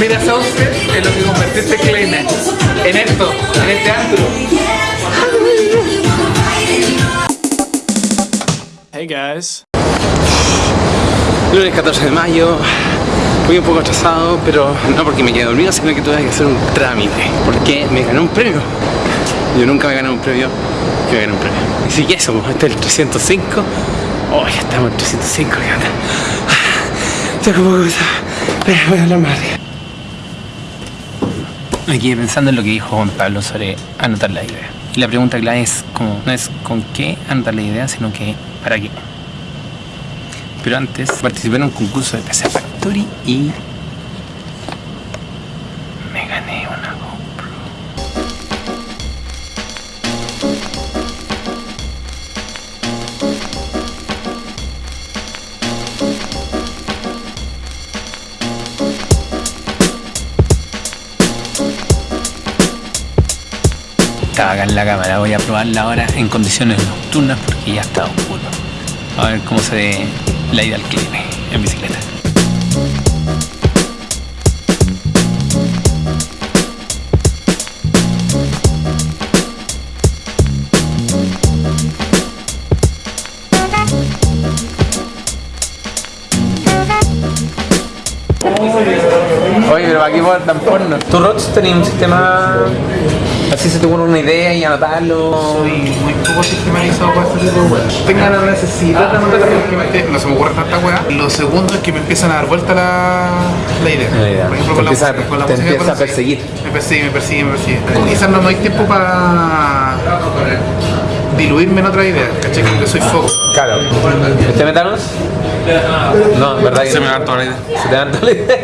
Mira Sauce es lo que convertiste Kleina en esto, en este antro. Hey guys. Lunes 14 de mayo, fui un poco atrasado, pero no porque me quedé dormido, sino que tuve que hacer un trámite, porque me gané un premio. Yo nunca me gané un premio, y me gané un premio. Así que eso, este es el 305. Oh, ya estamos en el 305, ¿qué onda? Ah, Estoy un poco pero voy a hablar más arriba. Me quedé pensando en lo que dijo Juan Pablo sobre anotar la idea. Y la pregunta clave es como, no es con qué anotar la idea, sino que para qué. Pero antes participé en un concurso de PC Factory y Estaba acá en la cámara, voy a probarla ahora en condiciones nocturnas porque ya está oscuro. A ver cómo se ve la ida al clima en bicicleta. Oye, pero aquí por tan porno. ¿Tu Rox tenía un sistema así se te ocurre una idea y anotarlo? Soy muy poco sistematizado para este tipo de weas. Tengo la necesidad de anotar porque no se me ocurre tanta weá. Lo segundo es que me empiezan a dar vuelta la, la idea. La idea. Por ejemplo, Te con la empieza- música. Con la te música empieza a perseguir. Me persigue, me persigue, me persigue. Quizás no me doy tiempo para diluirme en otra idea. ¿Cachai? Como que soy foco. Claro. ¿Este metanos? No, ¿verdad que Se no? me da toda la idea. Se te dan toda la idea.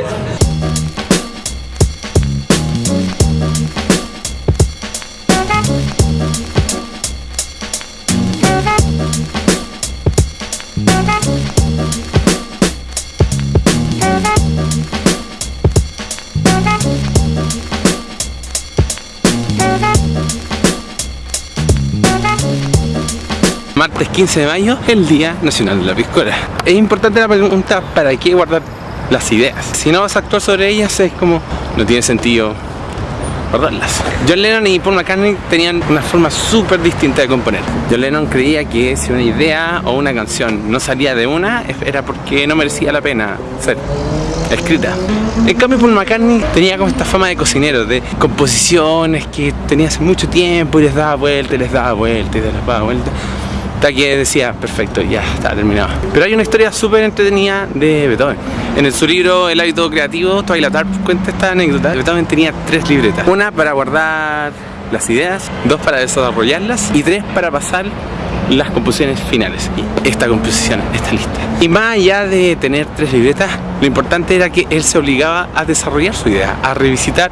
Martes 15 de mayo, el Día Nacional de la Piscola. Es importante la pregunta, ¿para qué guardar las ideas? Si no vas a actuar sobre ellas, es como, no tiene sentido guardarlas. John Lennon y Paul McCartney tenían una forma súper distinta de componer. John Lennon creía que si una idea o una canción no salía de una, era porque no merecía la pena ser escrita. En cambio Paul McCartney tenía como esta fama de cocinero, de composiciones que tenía hace mucho tiempo y les daba vuelta y les daba vuelta y les daba vuelta. Hasta que decía, perfecto, ya está terminado. Pero hay una historia súper entretenida de Beethoven. En su libro El hábito creativo, Twilight Tarp cuenta esta anécdota. Beethoven tenía tres libretas. Una para guardar las ideas, dos para desarrollarlas y tres para pasar las composiciones finales. Y esta composición está lista. Y más allá de tener tres libretas, lo importante era que él se obligaba a desarrollar su idea, a revisitar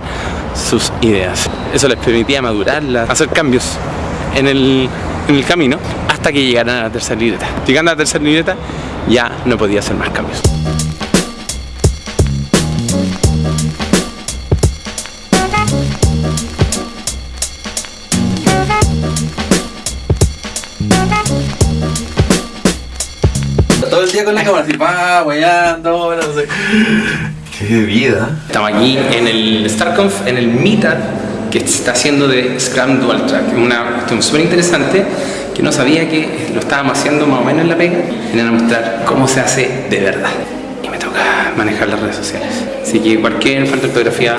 sus ideas. Eso les permitía madurarlas, hacer cambios en el, en el camino hasta que llegaran a la tercera libreta. Llegando a la tercera libreta ya no podía hacer más cambios. Todo el día con la cámara, así, pa, weyando, no sé. Qué vida. Estamos aquí en el StarConf, en el Meetup que se está haciendo de Scrum Dual Track. Una cuestión súper interesante que no sabía que lo estábamos haciendo más o menos en la pega. Vienen a mostrar cómo se hace de verdad. Y me toca manejar las redes sociales. Así que cualquier falta de ortografía,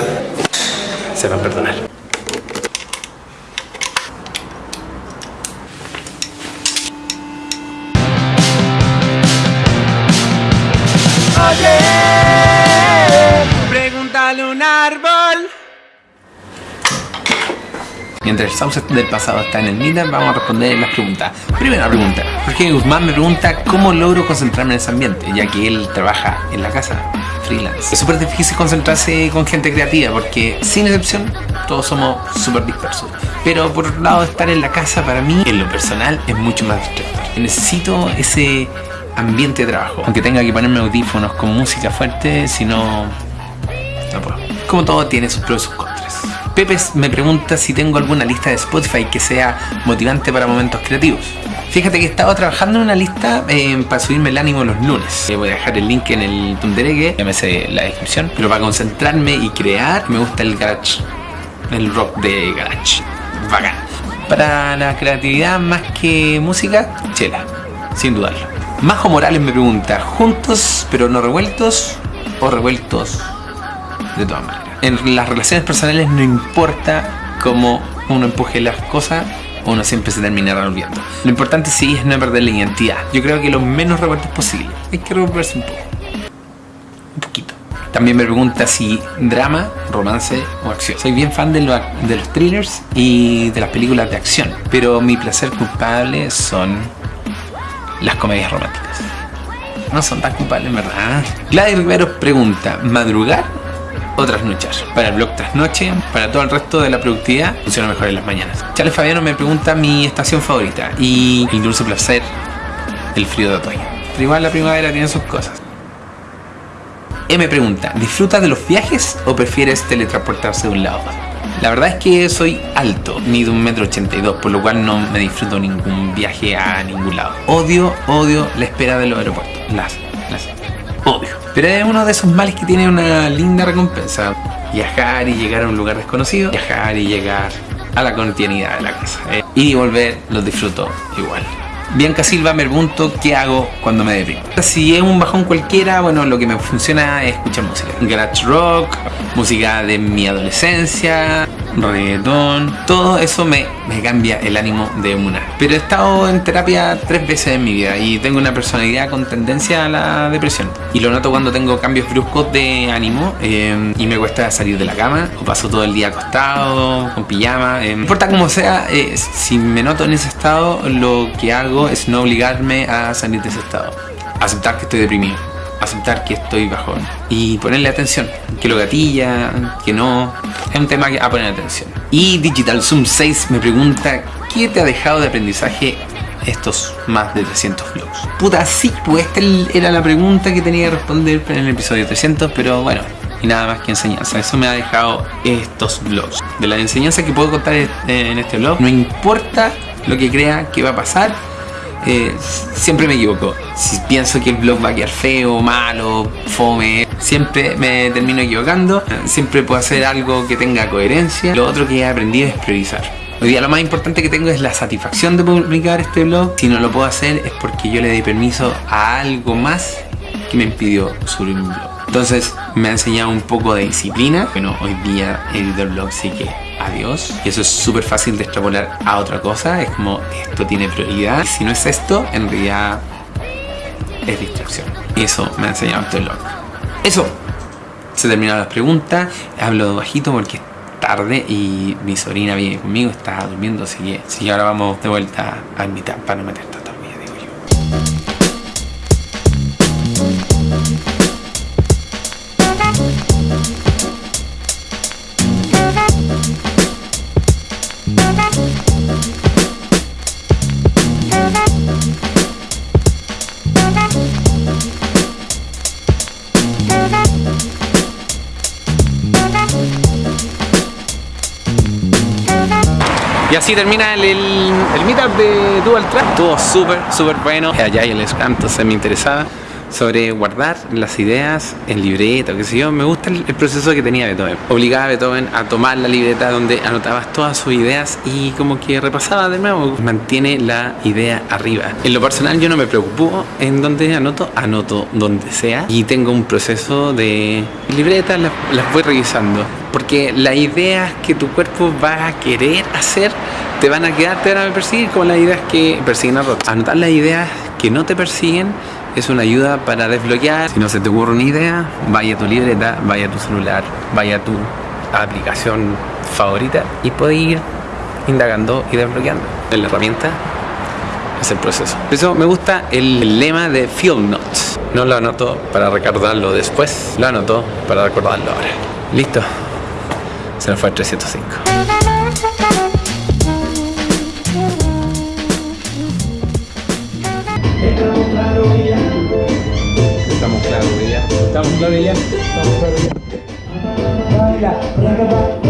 sepan perdonar. Mientras el sauce del pasado está en el Meetup, vamos a responder las preguntas. Primera pregunta. Jorge Guzmán me pregunta cómo logro concentrarme en ese ambiente, ya que él trabaja en la casa, freelance. Es súper difícil concentrarse con gente creativa, porque sin excepción, todos somos súper dispersos. Pero por otro lado, estar en la casa para mí, en lo personal, es mucho más distractor. Necesito ese ambiente de trabajo. Aunque tenga que ponerme audífonos con música fuerte, si no, no puedo. Como todo tiene sus pros y sus contras. Pepe me pregunta si tengo alguna lista de Spotify que sea motivante para momentos creativos. Fíjate que he estado trabajando en una lista eh, para subirme el ánimo los lunes. Eh, voy a dejar el link en el Tunderegue, sé la descripción. Pero para concentrarme y crear, me gusta el garage, el rock de garage. Bacán. Para la creatividad más que música, chela, sin dudarlo. Majo Morales me pregunta, ¿juntos pero no revueltos o revueltos de todas maneras? En las relaciones personales no importa cómo uno empuje las cosas, uno siempre se termina revolviendo. Lo importante sí es no perder la identidad. Yo creo que lo menos revueltos posible. Hay que revolverse un poco. Un poquito. También me pregunta si drama, romance o acción. Soy bien fan de, lo- de los thrillers y de las películas de acción, pero mi placer culpable son las comedias románticas. No son tan culpables, verdad. Gladys Rivero pregunta, ¿madrugar o trasnochar? Para el blog trasnoche, para todo el resto de la productividad, funciona mejor en las mañanas. Charles Fabiano me pregunta mi estación favorita y el placer, el frío de otoño. Pero igual la primavera tiene sus cosas. Me pregunta, ¿disfrutas de los viajes o prefieres teletransportarse de un lado? La verdad es que soy alto, mido un metro ochenta y dos, por lo cual no me disfruto ningún viaje a ningún lado. Odio, odio la espera de los aeropuertos. Las, las odio. Pero es uno de esos males que tiene una linda recompensa. Viajar y llegar a un lugar desconocido. Viajar y llegar a la continuidad de la casa. Eh, y volver los disfruto igual. Bianca Silva me pregunto qué hago cuando me deprimo. Si es un bajón cualquiera, bueno, lo que me funciona es escuchar música. Garage rock, música de mi adolescencia, reggaetón, todo eso me, me cambia el ánimo de una. Pero he estado en terapia tres veces en mi vida y tengo una personalidad con tendencia a la depresión. Y lo noto cuando tengo cambios bruscos de ánimo eh, y me cuesta salir de la cama o paso todo el día acostado, con pijama. eh, importa cómo sea, eh, si me noto en ese estado, lo que hago es no obligarme a salir de ese estado. Aceptar que estoy deprimido aceptar que estoy bajón y ponerle atención, que lo gatilla, que no, es un tema que a poner atención. Y Digital Zoom 6 me pregunta, ¿qué te ha dejado de aprendizaje estos más de 300 vlogs? Puta, sí, pues esta era la pregunta que tenía que responder en el episodio 300, pero bueno, y nada más que enseñanza. Eso me ha dejado estos vlogs. De la enseñanza que puedo contar en este vlog, no importa lo que crea que va a pasar, eh, siempre me equivoco. Si pienso que el blog va a quedar feo, malo, fome, siempre me termino equivocando. Siempre puedo hacer algo que tenga coherencia. Lo otro que he aprendido es priorizar. Hoy día lo más importante que tengo es la satisfacción de publicar este blog. Si no lo puedo hacer es porque yo le di permiso a algo más que me impidió subir un blog. Entonces me ha enseñado un poco de disciplina. Bueno, hoy día el blog, así que adiós. Y eso es súper fácil de extrapolar a otra cosa. Es como esto tiene prioridad. Si no es esto, en realidad es distracción. Y eso me ha enseñado este blog. Eso. Se terminaron las preguntas. Hablo bajito porque es tarde y mi sobrina viene conmigo, está durmiendo, así que sí, ahora vamos de vuelta a mitad para no meter tanta Y así termina el, el, el meetup de Dual Track. Estuvo súper, súper bueno. Allá y les canto, se me interesaba sobre guardar las ideas en libreta, qué sé yo. Me gusta el, el, proceso que tenía Beethoven. Obligaba a Beethoven a tomar la libreta donde anotabas todas sus ideas y como que repasaba de nuevo. Mantiene la idea arriba. En lo personal yo no me preocupo en donde anoto, anoto donde sea y tengo un proceso de libretas, las voy revisando. Porque las ideas que tu cuerpo va a querer hacer te van a quedar, te van a perseguir como las ideas que persiguen a Roth. Anotar las ideas que no te persiguen es una ayuda para desbloquear. Si no se te ocurre una idea, vaya a tu libreta, vaya a tu celular, vaya a tu aplicación favorita y puedes ir indagando y desbloqueando. La herramienta es el proceso. Por eso me gusta el lema de Field Notes. No lo anoto para recordarlo después, lo anoto para recordarlo ahora. Listo. Se nos fue el 305. Estamos claros ya. Estamos claros ya. Estamos claros ya. Estamos claros ya.